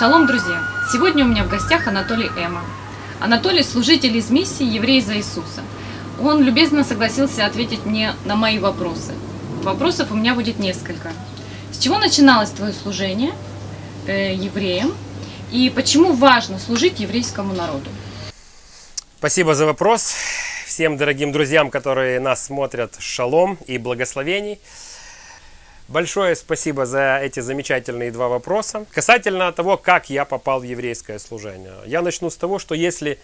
Шалом, друзья! Сегодня у меня в гостях Анатолий Эма. Анатолий – служитель из миссии «Евреи за Иисуса». Он любезно согласился ответить мне на мои вопросы. Вопросов у меня будет несколько. С чего начиналось твое служение э, евреям и почему важно служить еврейскому народу? Спасибо за вопрос. Всем дорогим друзьям, которые нас смотрят, шалом и благословений. Большое спасибо за эти замечательные два вопроса. Касательно того, как я попал в еврейское служение. Я начну с того, что если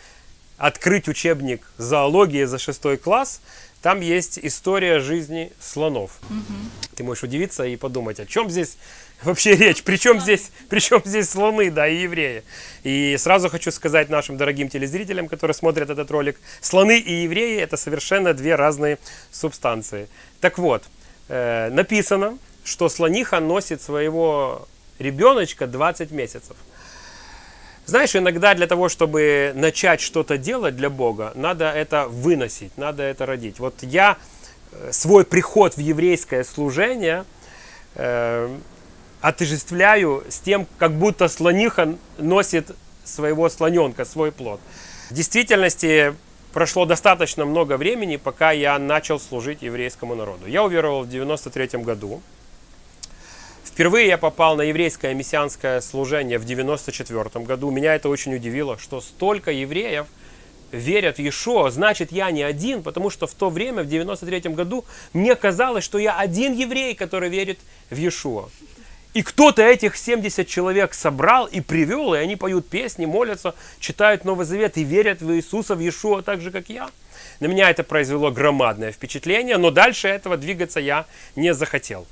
открыть учебник зоологии за шестой класс, там есть история жизни слонов. Угу. Ты можешь удивиться и подумать, о чем здесь вообще речь? Причем здесь, причем здесь слоны, да, и евреи? И сразу хочу сказать нашим дорогим телезрителям, которые смотрят этот ролик, слоны и евреи это совершенно две разные субстанции. Так вот, э, написано, что слониха носит своего ребеночка 20 месяцев. Знаешь, иногда для того, чтобы начать что-то делать для Бога, надо это выносить, надо это родить. Вот я э, свой приход в еврейское служение э, отождествляю с тем, как будто слониха носит своего слоненка, свой плод. В действительности прошло достаточно много времени, пока я начал служить еврейскому народу. Я уверовал в 93 году. Впервые я попал на еврейское мессианское служение в 94 году. Меня это очень удивило, что столько евреев верят в Иешуа, значит я не один, потому что в то время, в 93 году, мне казалось, что я один еврей, который верит в Иешуа. И кто-то этих 70 человек собрал и привел, и они поют песни, молятся, читают Новый Завет и верят в Иисуса, в Иешуа, так же, как я. На меня это произвело громадное впечатление, но дальше этого двигаться я не захотел.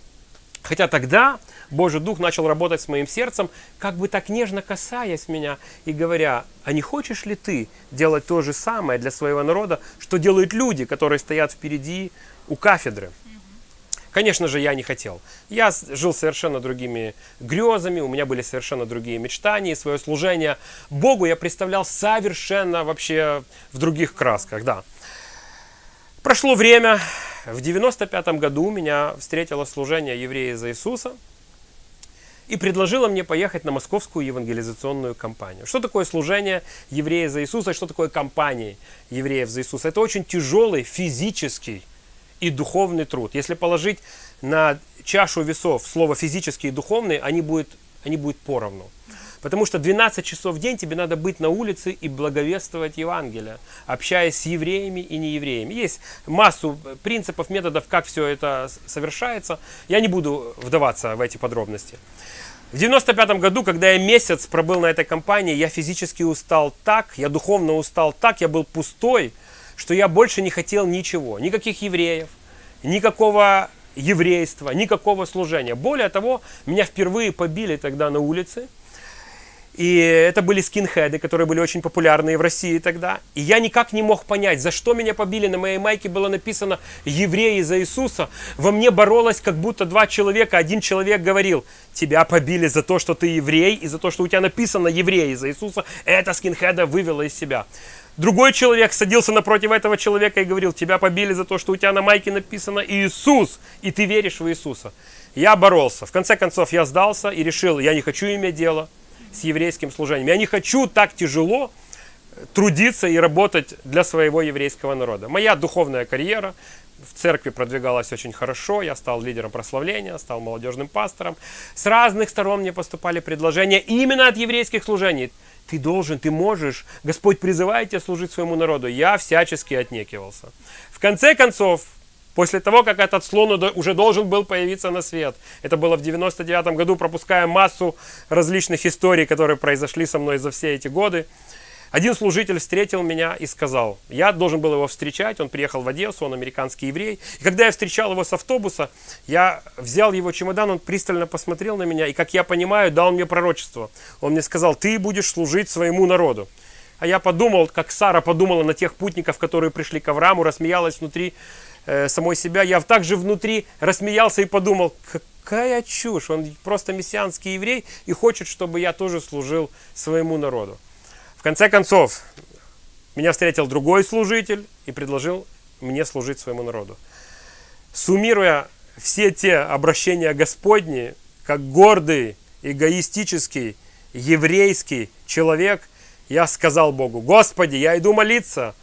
Хотя тогда Божий Дух начал работать с моим сердцем, как бы так нежно касаясь меня и говоря, а не хочешь ли ты делать то же самое для своего народа, что делают люди, которые стоят впереди у кафедры? Конечно же, я не хотел. Я жил совершенно другими грезами, у меня были совершенно другие мечтания, свое служение Богу я представлял совершенно вообще в других красках, да. Прошло время, в 95 году меня встретило служение еврея за Иисуса и предложила мне поехать на московскую евангелизационную кампанию. Что такое служение еврея за Иисуса, что такое компания евреев за Иисуса? Это очень тяжелый физический и духовный труд. Если положить на чашу весов слово физический и духовный, они будут, они будут поровну. Потому что 12 часов в день тебе надо быть на улице и благовествовать Евангелие, общаясь с евреями и неевреями. Есть массу принципов, методов, как все это совершается. Я не буду вдаваться в эти подробности. В 95 году, когда я месяц пробыл на этой компании, я физически устал так, я духовно устал так, я был пустой, что я больше не хотел ничего. Никаких евреев, никакого еврейства, никакого служения. Более того, меня впервые побили тогда на улице. И это были скинхеды, которые были очень популярны в России тогда. И я никак не мог понять, за что меня побили. На моей майке было написано «Евреи за Иисуса». Во мне боролось как будто два человека. Один человек говорил, тебя побили за то, что ты еврей, и за то, что у тебя написано «Евреи за Иисуса». Это скинхеда вывело из себя. Другой человек садился напротив этого человека и говорил, тебя побили за то, что у тебя на майке написано «Иисус», и ты веришь в Иисуса. Я боролся. В конце концов, я сдался и решил, я не хочу иметь дело с еврейским служением. Я не хочу так тяжело трудиться и работать для своего еврейского народа. Моя духовная карьера в церкви продвигалась очень хорошо, я стал лидером прославления, стал молодежным пастором. С разных сторон мне поступали предложения именно от еврейских служений. Ты должен, ты можешь, Господь призывает тебя служить своему народу. Я всячески отнекивался. В конце концов, После того, как этот слон уже должен был появиться на свет. Это было в 99 году, пропуская массу различных историй, которые произошли со мной за все эти годы. Один служитель встретил меня и сказал, я должен был его встречать, он приехал в Одессу, он американский еврей. И когда я встречал его с автобуса, я взял его чемодан, он пристально посмотрел на меня, и как я понимаю, дал мне пророчество. Он мне сказал, ты будешь служить своему народу. А я подумал, как Сара подумала на тех путников, которые пришли к Аврааму, рассмеялась внутри э, самой себя. Я также внутри рассмеялся и подумал, какая чушь, он просто мессианский еврей и хочет, чтобы я тоже служил своему народу. В конце концов, меня встретил другой служитель и предложил мне служить своему народу. Суммируя все те обращения Господни, как гордый, эгоистический еврейский человек, я сказал Богу, Господи, я иду молиться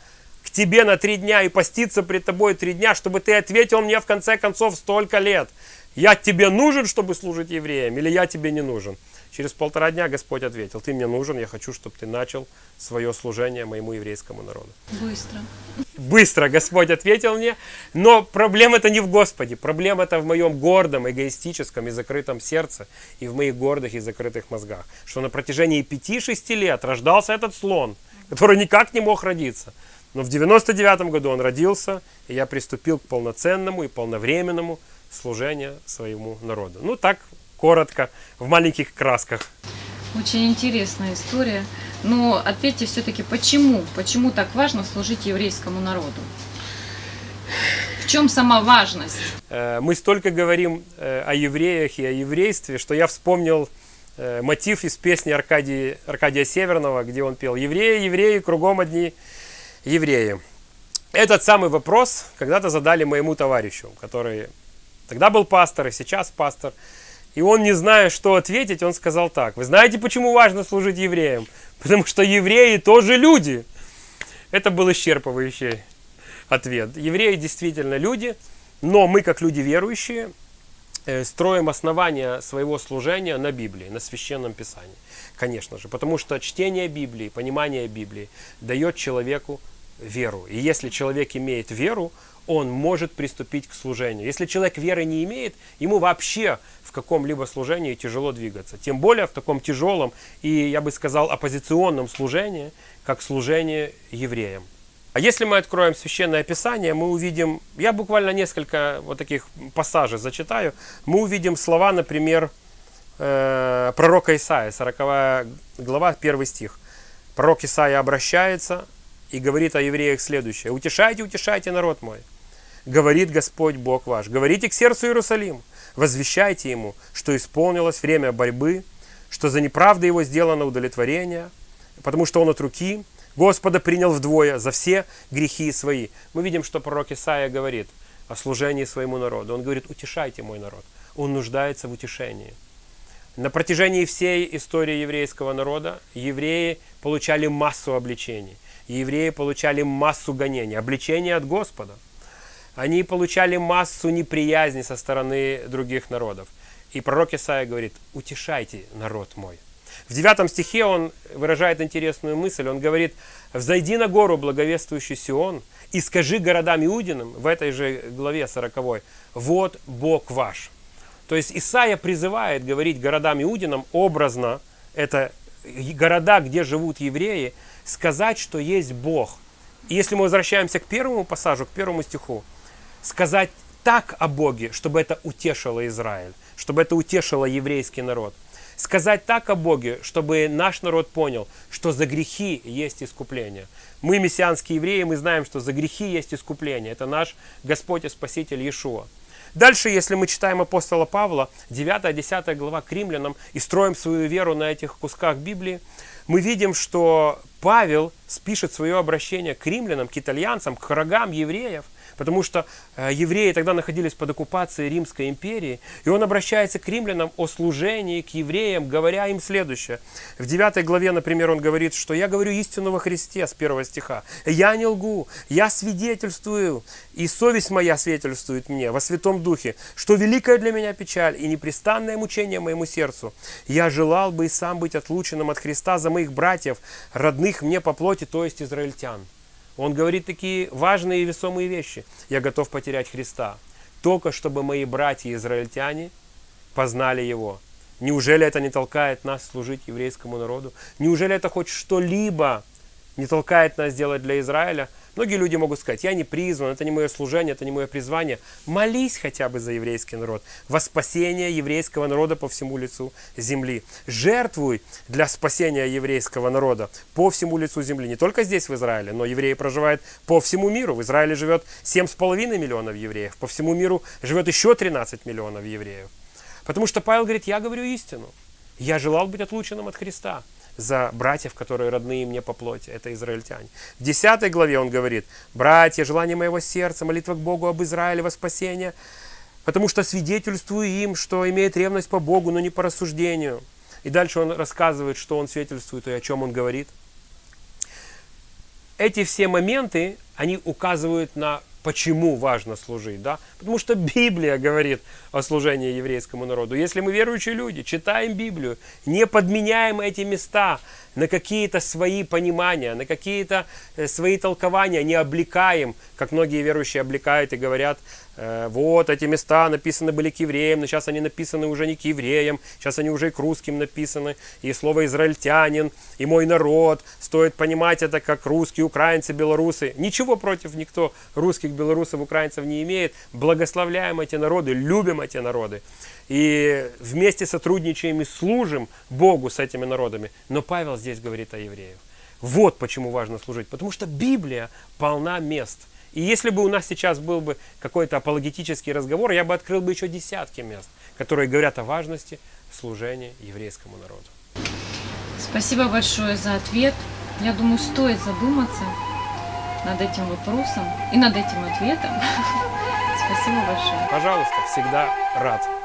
к Тебе на три дня и поститься пред Тобой три дня, чтобы Ты ответил мне в конце концов столько лет. Я Тебе нужен, чтобы служить евреям, или я Тебе не нужен? Через полтора дня Господь ответил, ты мне нужен, я хочу, чтобы ты начал свое служение моему еврейскому народу. Быстро. Быстро Господь ответил мне, но проблема это не в Господе, проблема это в моем гордом, эгоистическом и закрытом сердце, и в моих гордых и закрытых мозгах, что на протяжении 5-6 лет рождался этот слон, который никак не мог родиться. Но в 99 году он родился, и я приступил к полноценному и полновременному служению своему народу. Ну так коротко, в маленьких красках. Очень интересная история. Но ответьте все-таки, почему? Почему так важно служить еврейскому народу? В чем сама важность? Э, мы столько говорим э, о евреях и о еврействе, что я вспомнил э, мотив из песни Аркадия, Аркадия Северного, где он пел «Евреи, евреи, кругом одни евреи». Этот самый вопрос когда-то задали моему товарищу, который тогда был пастор и сейчас пастор. И он, не зная, что ответить, он сказал так. Вы знаете, почему важно служить евреям? Потому что евреи тоже люди. Это был исчерпывающий ответ. Евреи действительно люди, но мы, как люди верующие, строим основания своего служения на Библии, на Священном Писании. Конечно же, потому что чтение Библии, понимание Библии дает человеку веру. И если человек имеет веру, он может приступить к служению. Если человек веры не имеет, ему вообще в каком-либо служении тяжело двигаться. Тем более в таком тяжелом и, я бы сказал, оппозиционном служении, как служение евреям. А если мы откроем Священное Писание, мы увидим, я буквально несколько вот таких пассажей зачитаю, мы увидим слова, например, э, пророка Исаия, 40 глава, 1 стих. Пророк Исаия обращается и говорит о евреях следующее. «Утешайте, утешайте народ мой, говорит Господь Бог ваш. Говорите к сердцу Иерусалим, возвещайте ему, что исполнилось время борьбы, что за неправду его сделано удовлетворение, потому что он от руки Господа принял вдвое за все грехи свои. Мы видим, что пророк Исаия говорит о служении своему народу. Он говорит, утешайте мой народ. Он нуждается в утешении. На протяжении всей истории еврейского народа евреи получали массу обличений. Евреи получали массу гонений, обличения от Господа – они получали массу неприязни со стороны других народов. И пророк Исаия говорит, утешайте народ мой. В девятом стихе он выражает интересную мысль. Он говорит, взойди на гору, благовествующий Сион, и скажи городам Иудиным, в этой же главе 40, вот Бог ваш. То есть Исаия призывает говорить городам Иудинам образно, это города, где живут евреи, сказать, что есть Бог. И если мы возвращаемся к первому пассажу, к первому стиху, сказать так о Боге, чтобы это утешило Израиль, чтобы это утешило еврейский народ. Сказать так о Боге, чтобы наш народ понял, что за грехи есть искупление. Мы, мессианские евреи, мы знаем, что за грехи есть искупление. Это наш Господь и Спаситель Иешуа. Дальше, если мы читаем апостола Павла, 9-10 глава к римлянам, и строим свою веру на этих кусках Библии, мы видим, что Павел спишет свое обращение к римлянам, к итальянцам, к врагам евреев – потому что э, евреи тогда находились под оккупацией Римской империи, и он обращается к римлянам о служении, к евреям, говоря им следующее. В 9 главе, например, он говорит, что «я говорю истину во Христе» с первого стиха. «Я не лгу, я свидетельствую, и совесть моя свидетельствует мне во Святом Духе, что великая для меня печаль и непрестанное мучение моему сердцу. Я желал бы и сам быть отлученным от Христа за моих братьев, родных мне по плоти, то есть израильтян». Он говорит такие важные и весомые вещи. Я готов потерять Христа, только чтобы мои братья-израильтяне познали Его. Неужели это не толкает нас служить еврейскому народу? Неужели это хоть что-либо не толкает нас делать для Израиля? Многие люди могут сказать, я не призван, это не мое служение, это не мое призвание. Молись хотя бы за еврейский народ, во спасение еврейского народа по всему лицу земли. Жертвуй для спасения еврейского народа по всему лицу земли. Не только здесь, в Израиле, но евреи проживают по всему миру. В Израиле живет 7,5 миллионов евреев, по всему миру живет еще 13 миллионов евреев. Потому что Павел говорит, я говорю истину. Я желал быть отлученным от Христа за братьев, которые родные мне по плоти. Это израильтяне. В 10 главе он говорит, братья, желание моего сердца, молитва к Богу об Израиле во спасение, потому что свидетельствую им, что имеет ревность по Богу, но не по рассуждению. И дальше он рассказывает, что он свидетельствует и о чем он говорит. Эти все моменты, они указывают на почему важно служить, да? Потому что Библия говорит о служении еврейскому народу. Если мы верующие люди, читаем Библию, не подменяем эти места на какие-то свои понимания, на какие-то э, свои толкования, не облекаем, как многие верующие облекают и говорят, вот эти места написаны были к евреям, но сейчас они написаны уже не к евреям, сейчас они уже и к русским написаны, и слово израильтянин, и мой народ, стоит понимать это как русские, украинцы, белорусы. Ничего против никто русских, белорусов, украинцев не имеет. Благословляем эти народы, любим эти народы. И вместе сотрудничаем и служим Богу с этими народами. Но Павел здесь говорит о евреях. Вот почему важно служить. Потому что Библия полна мест. И если бы у нас сейчас был бы какой-то апологетический разговор, я бы открыл бы еще десятки мест, которые говорят о важности служения еврейскому народу. Спасибо большое за ответ. Я думаю, стоит задуматься над этим вопросом и над этим ответом. Спасибо большое. Пожалуйста, всегда рад.